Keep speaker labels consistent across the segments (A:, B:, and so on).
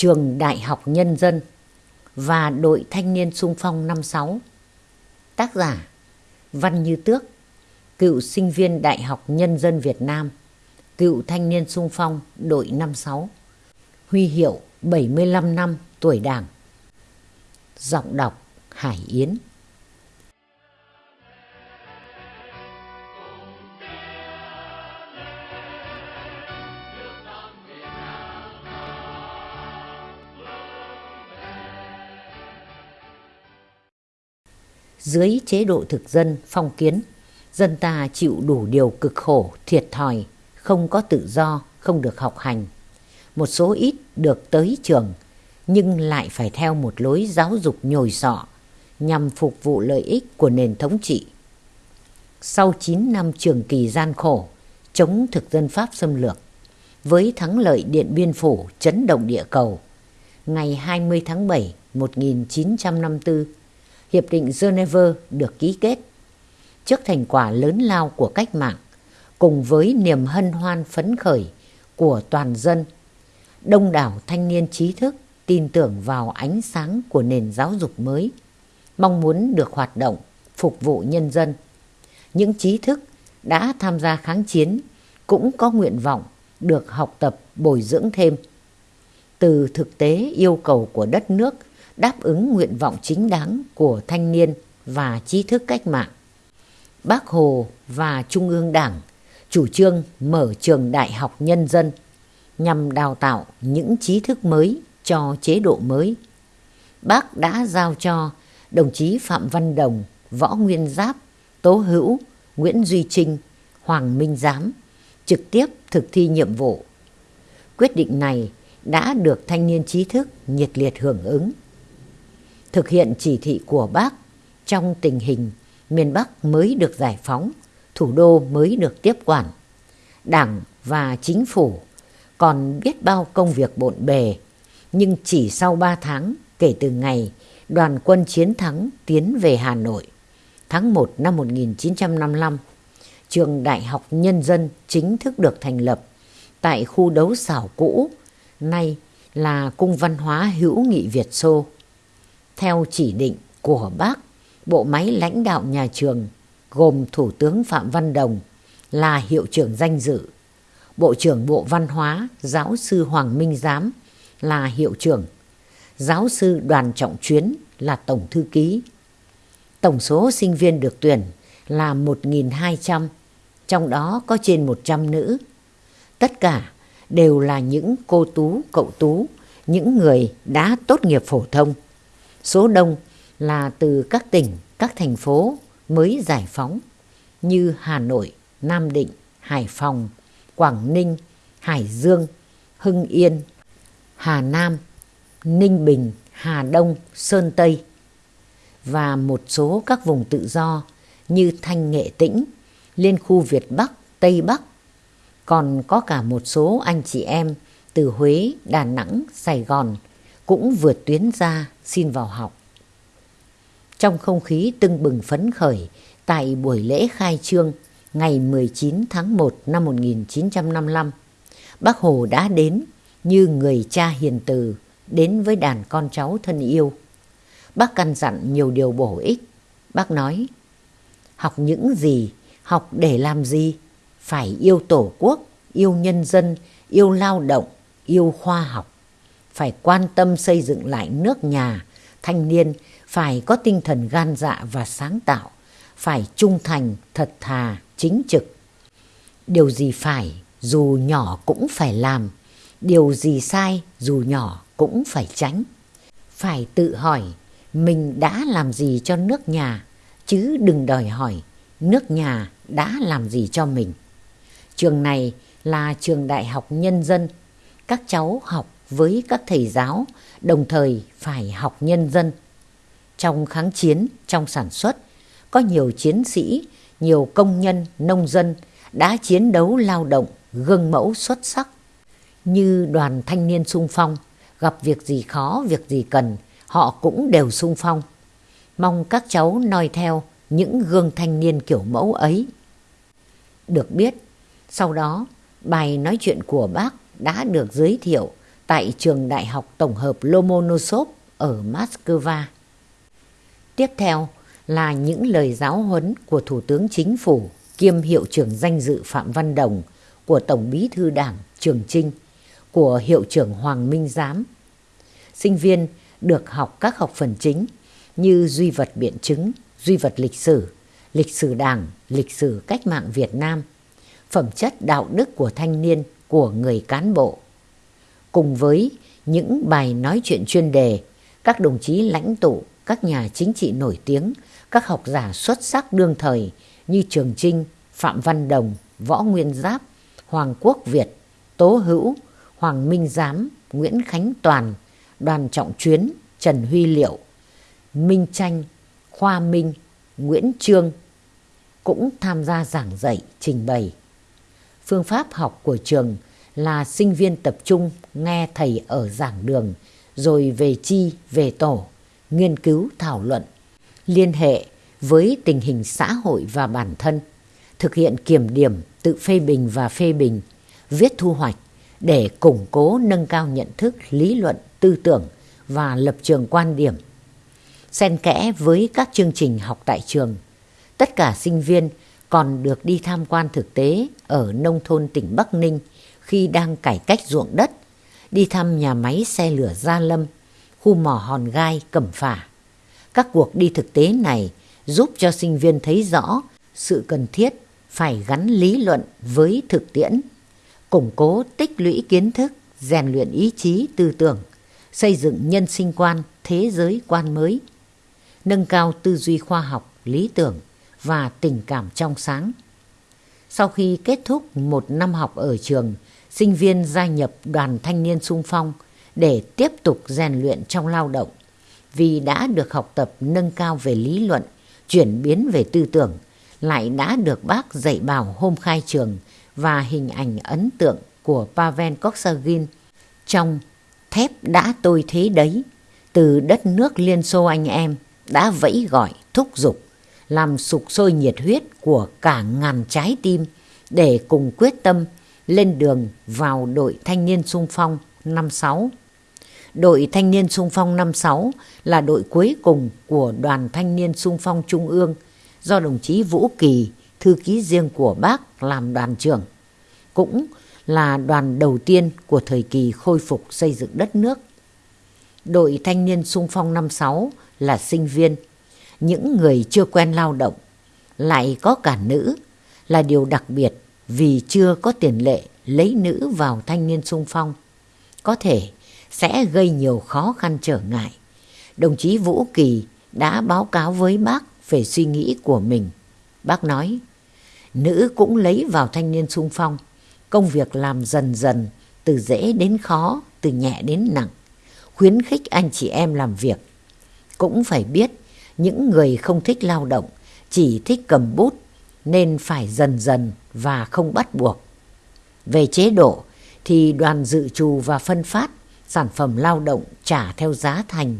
A: Trường Đại học Nhân dân và đội thanh niên sung phong năm sáu. Tác giả Văn Như Tước, cựu sinh viên Đại học Nhân dân Việt Nam, cựu thanh niên sung phong đội năm sáu. Huy hiệu 75 năm tuổi Đảng. Giọng đọc Hải Yến. Dưới chế độ thực dân, phong kiến, dân ta chịu đủ điều cực khổ, thiệt thòi, không có tự do, không được học hành. Một số ít được tới trường, nhưng lại phải theo một lối giáo dục nhồi sọ nhằm phục vụ lợi ích của nền thống trị. Sau 9 năm trường kỳ gian khổ, chống thực dân Pháp xâm lược, với thắng lợi Điện Biên Phủ chấn động địa cầu, ngày 20 tháng 7 1954, Hiệp định Geneva được ký kết. Trước thành quả lớn lao của cách mạng, cùng với niềm hân hoan phấn khởi của toàn dân, đông đảo thanh niên trí thức tin tưởng vào ánh sáng của nền giáo dục mới, mong muốn được hoạt động, phục vụ nhân dân. Những trí thức đã tham gia kháng chiến cũng có nguyện vọng được học tập bồi dưỡng thêm. Từ thực tế yêu cầu của đất nước đáp ứng nguyện vọng chính đáng của thanh niên và trí thức cách mạng. Bác Hồ và Trung ương Đảng chủ trương mở trường đại học nhân dân nhằm đào tạo những trí thức mới cho chế độ mới. Bác đã giao cho đồng chí Phạm Văn Đồng, Võ Nguyên Giáp, Tố Hữu, Nguyễn Duy Trinh, Hoàng Minh Giám trực tiếp thực thi nhiệm vụ. Quyết định này đã được thanh niên trí thức nhiệt liệt hưởng ứng thực hiện chỉ thị của bác trong tình hình miền Bắc mới được giải phóng, thủ đô mới được tiếp quản. Đảng và chính phủ còn biết bao công việc bộn bề, nhưng chỉ sau 3 tháng kể từ ngày đoàn quân chiến thắng tiến về Hà Nội, tháng 1 năm 1955, trường Đại học Nhân dân chính thức được thành lập tại khu đấu xảo cũ, nay là Cung Văn hóa Hữu nghị Việt Xô theo chỉ định của bác, bộ máy lãnh đạo nhà trường gồm Thủ tướng Phạm Văn Đồng là hiệu trưởng danh dự, Bộ trưởng Bộ Văn hóa Giáo sư Hoàng Minh Giám là hiệu trưởng, Giáo sư Đoàn Trọng Chuyến là tổng thư ký. Tổng số sinh viên được tuyển là 1.200, trong đó có trên 100 nữ. Tất cả đều là những cô tú, cậu tú, những người đã tốt nghiệp phổ thông. Số đông là từ các tỉnh, các thành phố mới giải phóng như Hà Nội, Nam Định, Hải Phòng, Quảng Ninh, Hải Dương, Hưng Yên, Hà Nam, Ninh Bình, Hà Đông, Sơn Tây và một số các vùng tự do như Thanh Nghệ Tĩnh, Liên khu Việt Bắc, Tây Bắc. Còn có cả một số anh chị em từ Huế, Đà Nẵng, Sài Gòn, cũng vượt tuyến ra xin vào học. Trong không khí tưng bừng phấn khởi tại buổi lễ khai trương ngày 19 tháng 1 năm 1955, Bác Hồ đã đến như người cha hiền từ đến với đàn con cháu thân yêu. Bác căn dặn nhiều điều bổ ích. Bác nói, học những gì, học để làm gì? Phải yêu tổ quốc, yêu nhân dân, yêu lao động, yêu khoa học phải quan tâm xây dựng lại nước nhà, thanh niên phải có tinh thần gan dạ và sáng tạo, phải trung thành, thật thà, chính trực. Điều gì phải, dù nhỏ cũng phải làm, điều gì sai, dù nhỏ cũng phải tránh. Phải tự hỏi mình đã làm gì cho nước nhà, chứ đừng đòi hỏi nước nhà đã làm gì cho mình. Trường này là trường đại học nhân dân, các cháu học với các thầy giáo, đồng thời phải học nhân dân. Trong kháng chiến, trong sản xuất, có nhiều chiến sĩ, nhiều công nhân, nông dân đã chiến đấu lao động, gương mẫu xuất sắc. Như đoàn thanh niên sung phong, gặp việc gì khó, việc gì cần, họ cũng đều sung phong. Mong các cháu noi theo những gương thanh niên kiểu mẫu ấy. Được biết, sau đó bài nói chuyện của bác đã được giới thiệu tại trường Đại học Tổng hợp Lomonosov ở Moscow. Tiếp theo là những lời giáo huấn của Thủ tướng Chính phủ kiêm Hiệu trưởng danh dự Phạm Văn Đồng, của Tổng bí thư Đảng Trường Trinh, của Hiệu trưởng Hoàng Minh Giám. Sinh viên được học các học phần chính như duy vật biện chứng, duy vật lịch sử, lịch sử đảng, lịch sử cách mạng Việt Nam, phẩm chất đạo đức của thanh niên, của người cán bộ. Cùng với những bài nói chuyện chuyên đề, các đồng chí lãnh tụ, các nhà chính trị nổi tiếng, các học giả xuất sắc đương thời như Trường Trinh, Phạm Văn Đồng, Võ Nguyên Giáp, Hoàng Quốc Việt, Tố Hữu, Hoàng Minh Giám, Nguyễn Khánh Toàn, Đoàn Trọng Chuyến, Trần Huy Liệu, Minh Tranh, Khoa Minh, Nguyễn Trương cũng tham gia giảng dạy, trình bày. Phương pháp học của trường là sinh viên tập trung nghe thầy ở giảng đường, rồi về chi, về tổ, nghiên cứu thảo luận, liên hệ với tình hình xã hội và bản thân, thực hiện kiểm điểm, tự phê bình và phê bình, viết thu hoạch để củng cố nâng cao nhận thức, lý luận, tư tưởng và lập trường quan điểm. Xen kẽ với các chương trình học tại trường, tất cả sinh viên còn được đi tham quan thực tế ở nông thôn tỉnh Bắc Ninh khi đang cải cách ruộng đất, đi thăm nhà máy xe lửa Gia Lâm, khu mỏ hòn gai Cẩm Phả. Các cuộc đi thực tế này giúp cho sinh viên thấy rõ sự cần thiết phải gắn lý luận với thực tiễn, củng cố tích lũy kiến thức, rèn luyện ý chí tư tưởng, xây dựng nhân sinh quan, thế giới quan mới, nâng cao tư duy khoa học, lý tưởng và tình cảm trong sáng. Sau khi kết thúc một năm học ở trường, sinh viên gia nhập đoàn thanh niên sung phong để tiếp tục rèn luyện trong lao động. Vì đã được học tập nâng cao về lý luận, chuyển biến về tư tưởng, lại đã được bác dạy bảo hôm khai trường và hình ảnh ấn tượng của Pavel Koksagin trong Thép đã tôi thế đấy, từ đất nước Liên Xô anh em đã vẫy gọi thúc giục, làm sục sôi nhiệt huyết của cả ngàn trái tim để cùng quyết tâm lên đường vào đội thanh niên sung phong năm sáu. Đội thanh niên sung phong năm sáu là đội cuối cùng của đoàn thanh niên sung phong trung ương do đồng chí Vũ Kỳ, thư ký riêng của bác làm đoàn trưởng. Cũng là đoàn đầu tiên của thời kỳ khôi phục xây dựng đất nước. Đội thanh niên sung phong năm sáu là sinh viên, những người chưa quen lao động, lại có cả nữ là điều đặc biệt vì chưa có tiền lệ lấy nữ vào thanh niên sung phong. Có thể sẽ gây nhiều khó khăn trở ngại. Đồng chí Vũ Kỳ đã báo cáo với bác về suy nghĩ của mình. Bác nói, nữ cũng lấy vào thanh niên sung phong, công việc làm dần dần, từ dễ đến khó, từ nhẹ đến nặng, khuyến khích anh chị em làm việc. Cũng phải biết, những người không thích lao động, chỉ thích cầm bút, nên phải dần dần và không bắt buộc. Về chế độ, thì đoàn dự trù và phân phát sản phẩm lao động trả theo giá thành.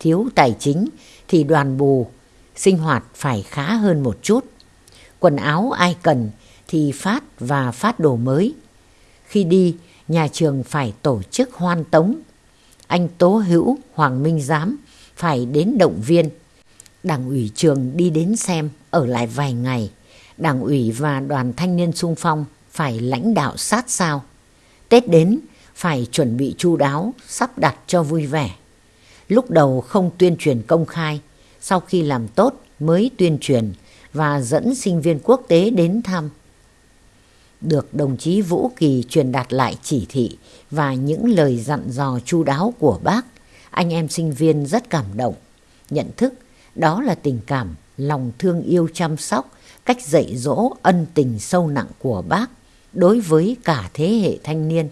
A: Thiếu tài chính thì đoàn bù sinh hoạt phải khá hơn một chút. Quần áo ai cần thì phát và phát đồ mới. Khi đi, nhà trường phải tổ chức hoan tống. Anh Tố Hữu, Hoàng Minh Giám phải đến động viên. Đảng ủy trường đi đến xem, ở lại vài ngày. Đảng ủy và đoàn thanh niên sung phong phải lãnh đạo sát sao. Tết đến, phải chuẩn bị chu đáo, sắp đặt cho vui vẻ. Lúc đầu không tuyên truyền công khai, sau khi làm tốt mới tuyên truyền và dẫn sinh viên quốc tế đến thăm. Được đồng chí Vũ Kỳ truyền đạt lại chỉ thị và những lời dặn dò chu đáo của bác, anh em sinh viên rất cảm động, nhận thức đó là tình cảm, lòng thương yêu chăm sóc, cách dạy dỗ ân tình sâu nặng của bác đối với cả thế hệ thanh niên.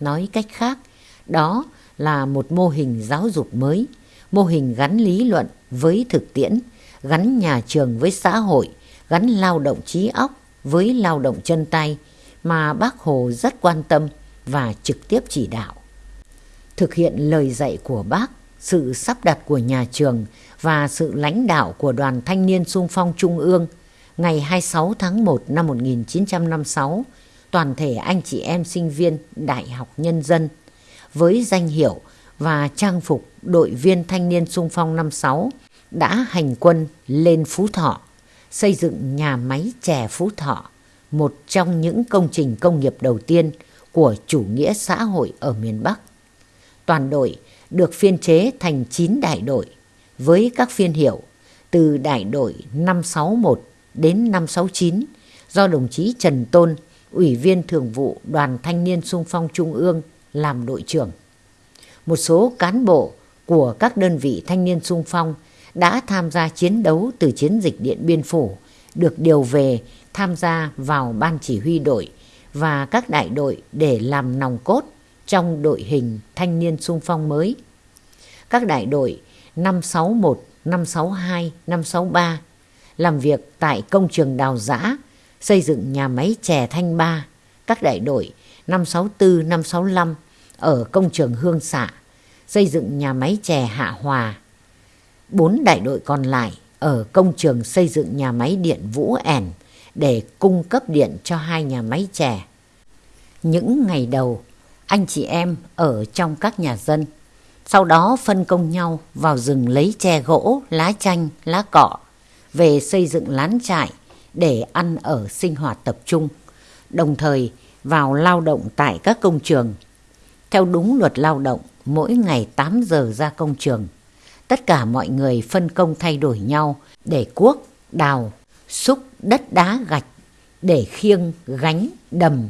A: Nói cách khác, đó là một mô hình giáo dục mới, mô hình gắn lý luận với thực tiễn, gắn nhà trường với xã hội, gắn lao động trí óc với lao động chân tay mà bác Hồ rất quan tâm và trực tiếp chỉ đạo. Thực hiện lời dạy của bác, sự sắp đặt của nhà trường và sự lãnh đạo của Đoàn Thanh niên sung phong Trung ương ngày 26 tháng 1 năm 1956, toàn thể anh chị em sinh viên Đại học Nhân dân với danh hiệu và trang phục đội viên thanh niên sung phong năm sáu đã hành quân lên Phú Thọ, xây dựng nhà máy chè Phú Thọ, một trong những công trình công nghiệp đầu tiên của chủ nghĩa xã hội ở miền Bắc. Toàn đội được phiên chế thành 9 đại đội với các phiên hiệu từ đại đội 561 đến 569 do đồng chí Trần Tôn, Ủy viên Thường vụ Đoàn Thanh niên Sung phong Trung ương làm đội trưởng. Một số cán bộ của các đơn vị thanh niên sung phong đã tham gia chiến đấu từ chiến dịch Điện Biên Phủ được điều về tham gia vào ban chỉ huy đội và các đại đội để làm nòng cốt trong đội hình thanh niên sung phong mới. Các đại đội 561, 562, 563 làm việc tại công trường đào giã, xây dựng nhà máy chè Thanh Ba, các đại đội 564, 565 ở công trường Hương Xạ, xây dựng nhà máy chè Hạ Hòa. Bốn đại đội còn lại ở công trường xây dựng nhà máy điện Vũ ẻn để cung cấp điện cho hai nhà máy chè. Những ngày đầu, anh chị em ở trong các nhà dân, sau đó phân công nhau vào rừng lấy tre gỗ, lá chanh, lá cọ, về xây dựng lán trại để ăn ở sinh hoạt tập trung, đồng thời vào lao động tại các công trường. Theo đúng luật lao động, mỗi ngày 8 giờ ra công trường. Tất cả mọi người phân công thay đổi nhau để cuốc, đào, xúc đất đá gạch, để khiêng, gánh, đầm.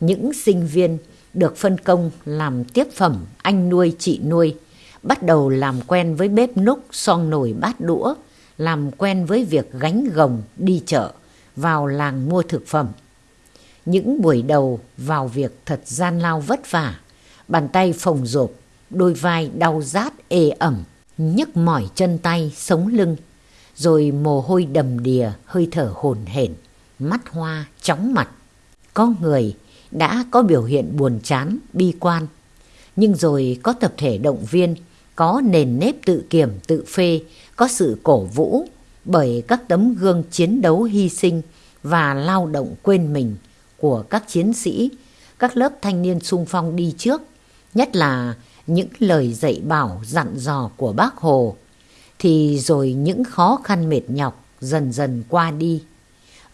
A: Những sinh viên được phân công làm tiếp phẩm anh nuôi chị nuôi, bắt đầu làm quen với bếp núc, son nồi bát đũa, làm quen với việc gánh gồng đi chợ, vào làng mua thực phẩm. Những buổi đầu vào việc thật gian lao vất vả, bàn tay phồng rộp, đôi vai đau rát ê ẩm, nhức mỏi chân tay, sống lưng, rồi mồ hôi đầm đìa, hơi thở hồn hển, mắt hoa, chóng mặt. Có người đã có biểu hiện buồn chán, bi quan, nhưng rồi có tập thể động viên, có nền nếp tự kiểm, tự phê, có sự cổ vũ bởi các tấm gương chiến đấu hy sinh và lao động quên mình của các chiến sĩ, các lớp thanh niên sung phong đi trước, nhất là những lời dạy bảo dặn dò của bác Hồ, thì rồi những khó khăn mệt nhọc dần dần qua đi.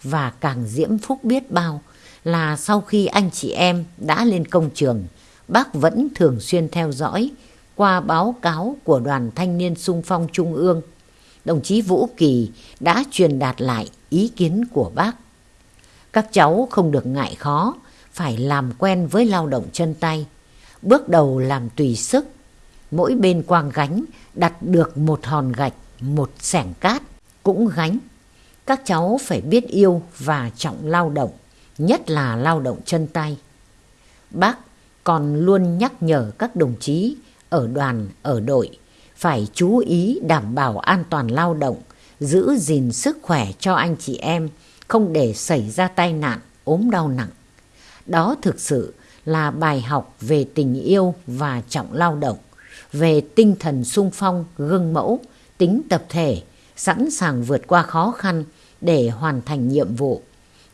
A: Và càng diễm phúc biết bao là sau khi anh chị em đã lên công trường, bác vẫn thường xuyên theo dõi qua báo cáo của Đoàn Thanh niên sung phong Trung ương. Đồng chí Vũ Kỳ đã truyền đạt lại ý kiến của bác. Các cháu không được ngại khó, phải làm quen với lao động chân tay. Bước đầu làm tùy sức. Mỗi bên quang gánh đặt được một hòn gạch, một sẻng cát, cũng gánh. Các cháu phải biết yêu và trọng lao động, nhất là lao động chân tay. Bác còn luôn nhắc nhở các đồng chí ở đoàn, ở đội phải chú ý đảm bảo an toàn lao động, giữ gìn sức khỏe cho anh chị em, không để xảy ra tai nạn, ốm đau nặng. Đó thực sự là bài học về tình yêu và trọng lao động, về tinh thần sung phong, gương mẫu, tính tập thể, sẵn sàng vượt qua khó khăn để hoàn thành nhiệm vụ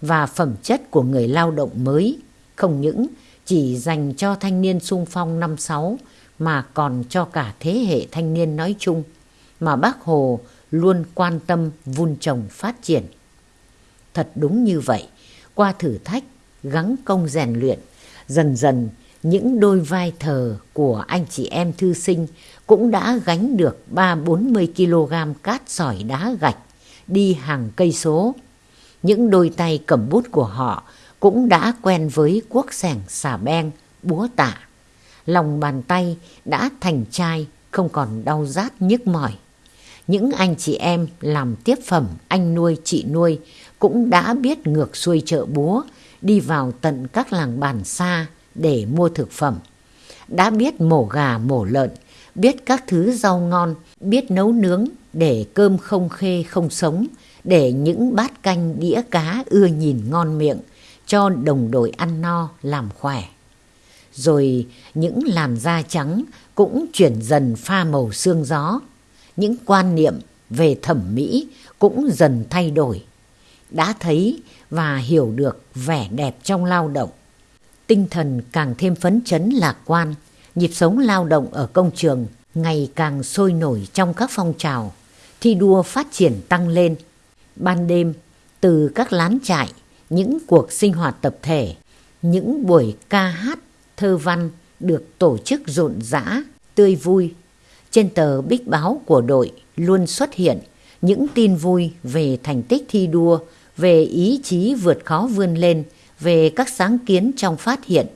A: và phẩm chất của người lao động mới, không những chỉ dành cho thanh niên sung phong năm sáu mà còn cho cả thế hệ thanh niên nói chung mà bác Hồ luôn quan tâm vun trồng phát triển. Thật đúng như vậy, qua thử thách, gắng công rèn luyện, dần dần những đôi vai thờ của anh chị em thư sinh cũng đã gánh được 3-40 kg cát sỏi đá gạch đi hàng cây số. Những đôi tay cầm bút của họ cũng đã quen với cuốc sẻng xà beng, búa tạ. Lòng bàn tay đã thành chai, không còn đau rát nhức mỏi. Những anh chị em làm tiếp phẩm anh nuôi chị nuôi cũng đã biết ngược xuôi chợ búa, đi vào tận các làng bản xa để mua thực phẩm. Đã biết mổ gà mổ lợn, biết các thứ rau ngon, biết nấu nướng để cơm không khê không sống, để những bát canh đĩa cá ưa nhìn ngon miệng, cho đồng đội ăn no làm khỏe. Rồi những làn da trắng cũng chuyển dần pha màu xương gió. Những quan niệm về thẩm mỹ cũng dần thay đổi. Đã thấy và hiểu được vẻ đẹp trong lao động. Tinh thần càng thêm phấn chấn lạc quan, Nhịp sống lao động ở công trường ngày càng sôi nổi trong các phong trào, thi đua phát triển tăng lên. Ban đêm, từ các lán trại, những cuộc sinh hoạt tập thể, những buổi ca hát, thơ văn được tổ chức rộn rã, tươi vui. Trên tờ bích báo của đội luôn xuất hiện những tin vui về thành tích thi đua, về ý chí vượt khó vươn lên, về các sáng kiến trong phát hiện,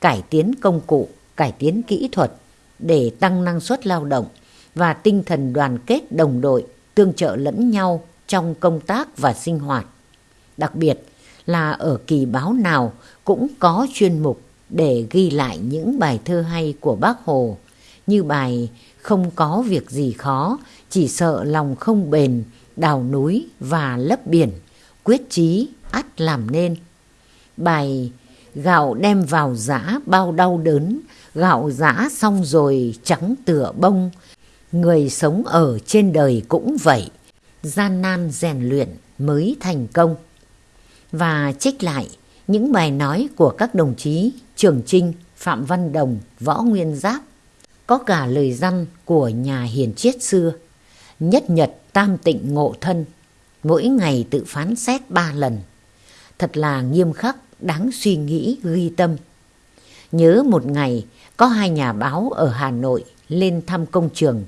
A: cải tiến công cụ, cải tiến kỹ thuật để tăng năng suất lao động và tinh thần đoàn kết đồng đội, tương trợ lẫn nhau trong công tác và sinh hoạt. Đặc biệt là ở kỳ báo nào cũng có chuyên mục để ghi lại những bài thơ hay của bác Hồ, như bài Không có việc gì khó, chỉ sợ lòng không bền, đào núi và lấp biển, quyết chí ắt làm nên. Bài Gạo đem vào giã bao đau đớn, gạo giã xong rồi trắng tựa bông. Người sống ở trên đời cũng vậy, gian nan rèn luyện mới thành công. Và trích lại những bài nói của các đồng chí Trường Trinh, Phạm Văn Đồng, Võ Nguyên Giáp. Có cả lời răn của nhà hiền triết xưa. Nhất nhật tam tịnh ngộ thân, mỗi ngày tự phán xét ba lần. Thật là nghiêm khắc, đáng suy nghĩ, ghi tâm. Nhớ một ngày, có hai nhà báo ở Hà Nội lên thăm công trường,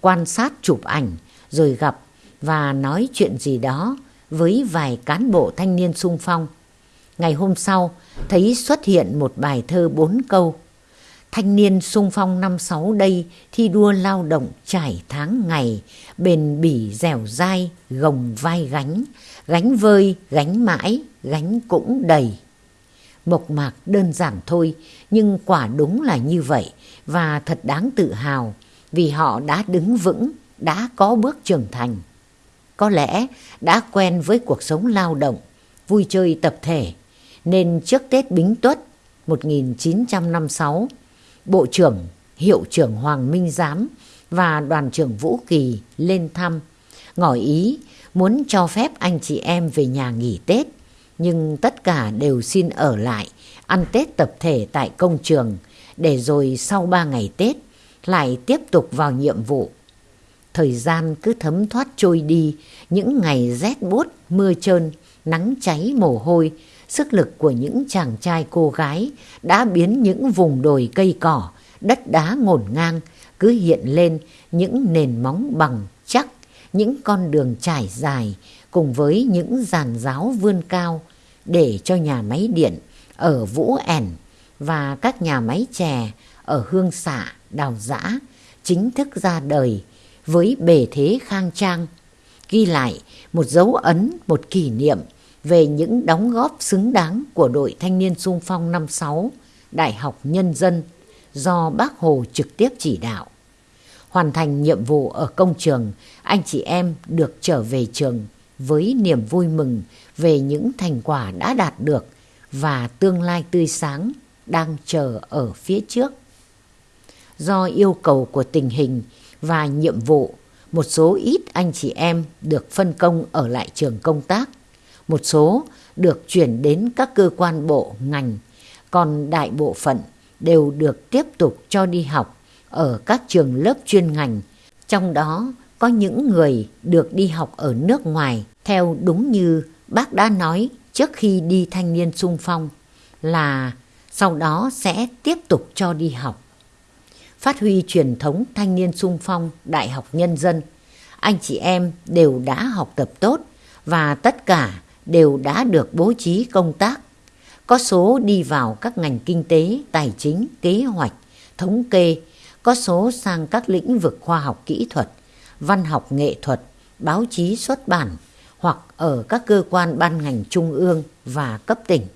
A: quan sát chụp ảnh, rồi gặp và nói chuyện gì đó với vài cán bộ thanh niên sung phong. Ngày hôm sau, thấy xuất hiện một bài thơ bốn câu. Thanh niên sung phong năm sáu đây thi đua lao động trải tháng ngày, bền bỉ dẻo dai, gồng vai gánh, gánh vơi, gánh mãi, gánh cũng đầy. Mộc mạc đơn giản thôi, nhưng quả đúng là như vậy và thật đáng tự hào vì họ đã đứng vững, đã có bước trưởng thành. Có lẽ đã quen với cuộc sống lao động, vui chơi tập thể, nên trước Tết Bính Tuất 1956, Bộ trưởng, Hiệu trưởng Hoàng Minh Giám và đoàn trưởng Vũ Kỳ lên thăm, ngỏ ý muốn cho phép anh chị em về nhà nghỉ Tết, nhưng tất cả đều xin ở lại ăn Tết tập thể tại công trường để rồi sau 3 ngày Tết lại tiếp tục vào nhiệm vụ. Thời gian cứ thấm thoát trôi đi, những ngày rét buốt, mưa trơn, nắng cháy mồ hôi, sức lực của những chàng trai cô gái đã biến những vùng đồi cây cỏ, đất đá ngổn ngang cứ hiện lên những nền móng bằng chắc, những con đường trải dài cùng với những giàn giáo vươn cao để cho nhà máy điện ở Vũ ẻn và các nhà máy chè ở Hương Xạ, Đào Giã chính thức ra đời với bề thế khang trang, ghi lại một dấu ấn, một kỷ niệm về những đóng góp xứng đáng của đội thanh niên sung phong năm sáu Đại học Nhân dân do bác Hồ trực tiếp chỉ đạo. Hoàn thành nhiệm vụ ở công trường, anh chị em được trở về trường với niềm vui mừng về những thành quả đã đạt được và tương lai tươi sáng đang chờ ở phía trước. Do yêu cầu của tình hình và nhiệm vụ, một số ít anh chị em được phân công ở lại trường công tác, một số được chuyển đến các cơ quan bộ ngành, còn đại bộ phận đều được tiếp tục cho đi học ở các trường lớp chuyên ngành, trong đó có những người được đi học ở nước ngoài theo đúng như bác đã nói trước khi đi thanh niên sung phong là sau đó sẽ tiếp tục cho đi học. Phát huy truyền thống thanh niên sung phong Đại học Nhân dân, anh chị em đều đã học tập tốt và tất cả đều đã được bố trí công tác. Có số đi vào các ngành kinh tế, tài chính, kế hoạch, thống kê, có số sang các lĩnh vực khoa học kỹ thuật, văn học nghệ thuật, báo chí xuất bản hoặc ở các cơ quan ban ngành trung ương và cấp tỉnh.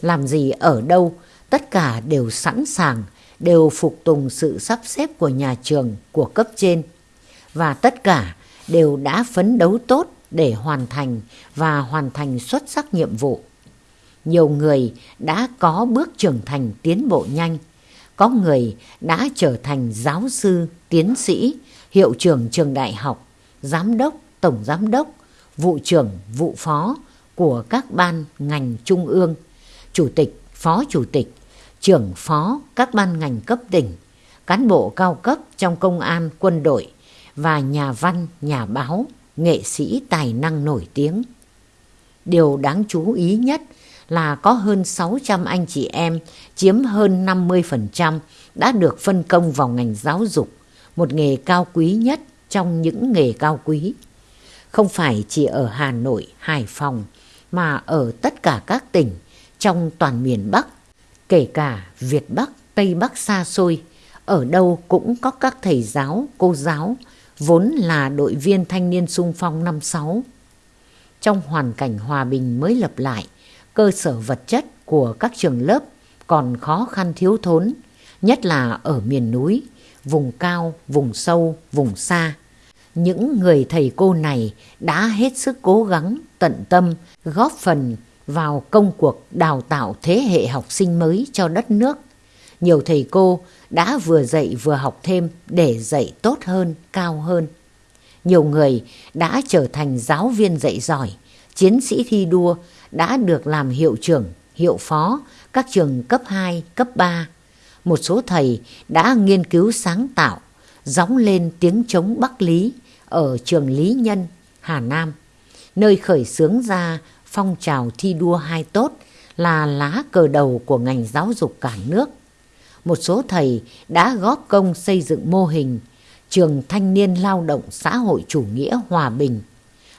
A: Làm gì ở đâu, tất cả đều sẵn sàng, đều phục tùng sự sắp xếp của nhà trường, của cấp trên. Và tất cả đều đã phấn đấu tốt để hoàn thành và hoàn thành xuất sắc nhiệm vụ. Nhiều người đã có bước trưởng thành tiến bộ nhanh, có người đã trở thành giáo sư, tiến sĩ, hiệu trưởng trường đại học, giám đốc, tổng giám đốc, vụ trưởng, vụ phó của các ban ngành trung ương, chủ tịch, phó chủ tịch, trưởng phó các ban ngành cấp tỉnh, cán bộ cao cấp trong công an, quân đội và nhà văn, nhà báo, nghệ sĩ tài năng nổi tiếng. Điều đáng chú ý nhất là có hơn 600 anh chị em chiếm hơn 50% đã được phân công vào ngành giáo dục, một nghề cao quý nhất trong những nghề cao quý. Không phải chỉ ở Hà Nội, Hải Phòng mà ở tất cả các tỉnh trong toàn miền Bắc, kể cả Việt Bắc, Tây Bắc xa xôi, ở đâu cũng có các thầy giáo, cô giáo, vốn là đội viên thanh niên sung phong năm sáu. Trong hoàn cảnh hòa bình mới lập lại, cơ sở vật chất của các trường lớp còn khó khăn thiếu thốn, nhất là ở miền núi, vùng cao, vùng sâu, vùng xa. Những người thầy cô này đã hết sức cố gắng, tận tâm, góp phần vào công cuộc đào tạo thế hệ học sinh mới cho đất nước. Nhiều thầy cô đã vừa dạy vừa học thêm để dạy tốt hơn, cao hơn. Nhiều người đã trở thành giáo viên dạy giỏi, chiến sĩ thi đua đã được làm hiệu trưởng, hiệu phó các trường cấp 2, cấp 3. Một số thầy đã nghiên cứu sáng tạo, gióng lên tiếng chống Bắc Lý ở trường Lý Nhân, Hà Nam, nơi khởi xướng ra phong trào thi đua hai tốt là lá cờ đầu của ngành giáo dục cả nước. Một số thầy đã góp công xây dựng mô hình trường thanh niên lao động xã hội chủ nghĩa hòa bình.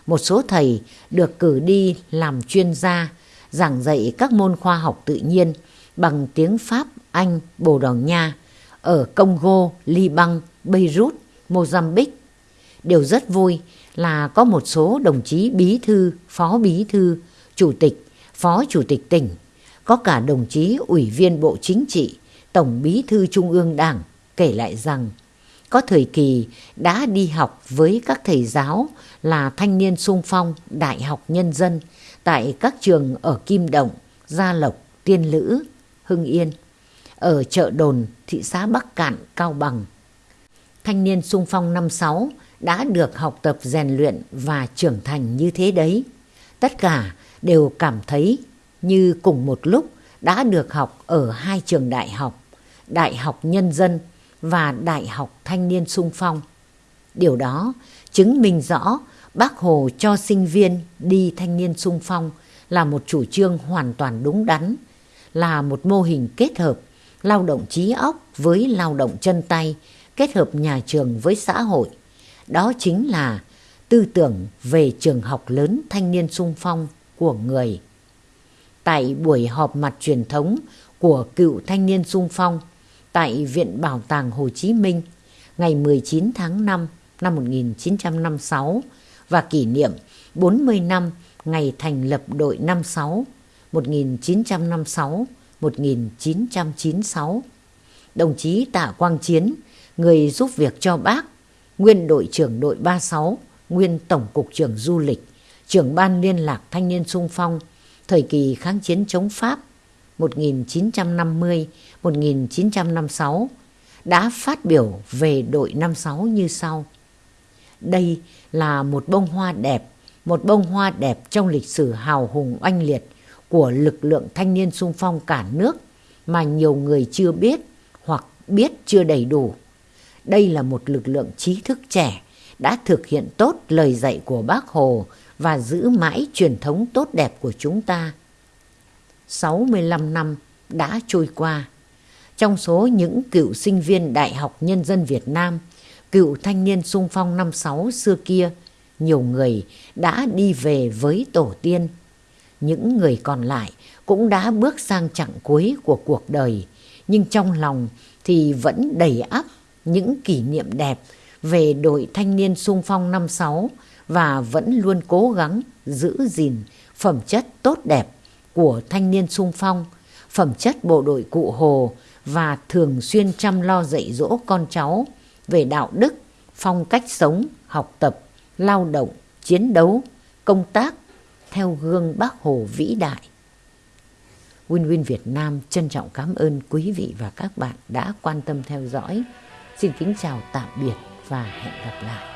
A: Một số thầy được cử đi làm chuyên gia, giảng dạy các môn khoa học tự nhiên bằng tiếng Pháp, Anh, Bồ Đào Nha ở Congo, Liban, Beirut, Mozambique. Điều rất vui là có một số đồng chí bí thư, phó bí thư, chủ tịch, phó chủ tịch tỉnh, có cả đồng chí ủy viên Bộ Chính trị, Tổng bí thư Trung ương Đảng kể lại rằng có thời kỳ đã đi học với các thầy giáo là thanh niên sung phong Đại học Nhân dân tại các trường ở Kim Động, Gia Lộc, Tiên Lữ, Hưng Yên, ở chợ đồn, thị xã Bắc Cạn, Cao Bằng. Thanh niên sung phong năm sáu đã được học tập rèn luyện và trưởng thành như thế đấy. Tất cả đều cảm thấy như cùng một lúc đã được học ở hai trường đại học, Đại học Nhân dân và Đại học Thanh niên sung phong. Điều đó chứng minh rõ bác Hồ cho sinh viên đi thanh niên sung phong là một chủ trương hoàn toàn đúng đắn, là một mô hình kết hợp lao động trí óc với lao động chân tay, kết hợp nhà trường với xã hội. Đó chính là tư tưởng về trường học lớn thanh niên sung phong của người. Tại buổi họp mặt truyền thống của cựu thanh niên sung phong tại Viện Bảo tàng Hồ Chí Minh ngày 19 tháng 5 năm 1956 và kỷ niệm 40 năm ngày thành lập đội 56 1956-1996. Đồng chí Tạ Quang Chiến, người giúp việc cho bác, nguyên đội trưởng đội 36, nguyên tổng cục trưởng du lịch, trưởng ban liên lạc thanh niên sung phong, thời kỳ kháng chiến chống Pháp 1950-1956 đã phát biểu về đội 56 như sau. Đây là một bông hoa đẹp, một bông hoa đẹp trong lịch sử hào hùng oanh liệt của lực lượng thanh niên sung phong cả nước mà nhiều người chưa biết hoặc biết chưa đầy đủ. Đây là một lực lượng trí thức trẻ đã thực hiện tốt lời dạy của bác Hồ và giữ mãi truyền thống tốt đẹp của chúng ta. 65 năm đã trôi qua. Trong số những cựu sinh viên Đại học Nhân dân Việt Nam, cựu thanh niên sung phong năm sáu xưa kia, nhiều người đã đi về với tổ tiên. Những người còn lại cũng đã bước sang chặng cuối của cuộc đời, nhưng trong lòng thì vẫn đầy ắp những kỷ niệm đẹp về đội thanh niên sung phong năm sáu và vẫn luôn cố gắng giữ gìn phẩm chất tốt đẹp của thanh niên sung phong, phẩm chất bộ đội cụ Hồ và thường xuyên chăm lo dạy dỗ con cháu về đạo đức, phong cách sống, học tập, lao động, chiến đấu, công tác theo gương bác Hồ vĩ đại. Win Win Việt Nam trân trọng cảm ơn quý vị và các bạn đã quan tâm theo dõi. Xin kính chào tạm biệt và hẹn gặp lại.